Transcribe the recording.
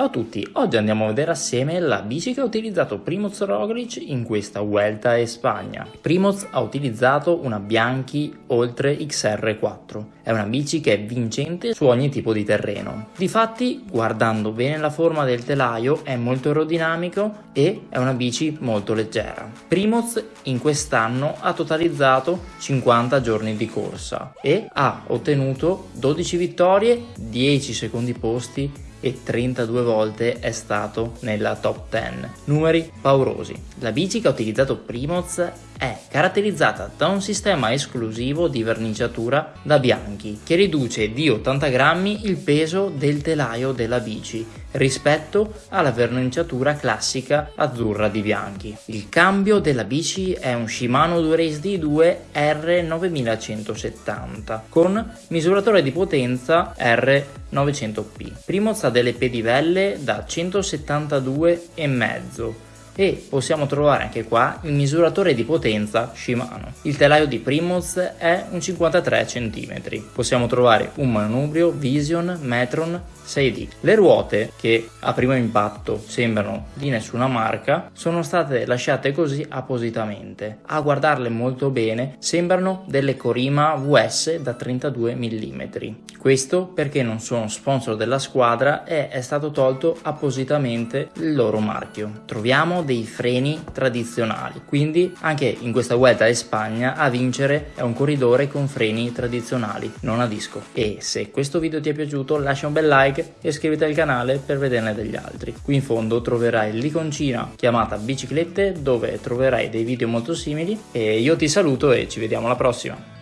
Ciao a tutti, oggi andiamo a vedere assieme la bici che ha utilizzato Primoz Roglic in questa Vuelta a Spagna. Primoz ha utilizzato una Bianchi Oltre XR4, è una bici che è vincente su ogni tipo di terreno. Difatti, guardando bene la forma del telaio, è molto aerodinamico e è una bici molto leggera. Primoz in quest'anno ha totalizzato 50 giorni di corsa e ha ottenuto 12 vittorie, 10 secondi posti e 32 volte è stato nella top 10. Numeri paurosi. La bici che ha utilizzato Primoz è caratterizzata da un sistema esclusivo di verniciatura da bianchi che riduce di 80 grammi il peso del telaio della bici rispetto alla verniciatura classica azzurra di bianchi. Il cambio della bici è un Shimano Durace D2 R9170 con misuratore di potenza R900P. Primoz ha delle pedivelle da 172,5 e possiamo trovare anche qua il misuratore di potenza Shimano. Il telaio di Primoz è un 53 cm. Possiamo trovare un manubrio Vision Metron 6D. Le ruote, che a primo impatto sembrano di nessuna marca, sono state lasciate così appositamente. A guardarle molto bene sembrano delle Corima VS da 32 mm. Questo perché non sono sponsor della squadra e è stato tolto appositamente il loro marchio. Troviamo dei freni tradizionali, quindi anche in questa Vuelta in Spagna a vincere è un corridore con freni tradizionali, non a disco. E se questo video ti è piaciuto lascia un bel like e iscriviti al canale per vederne degli altri. Qui in fondo troverai l'iconcina chiamata biciclette dove troverai dei video molto simili e io ti saluto e ci vediamo alla prossima.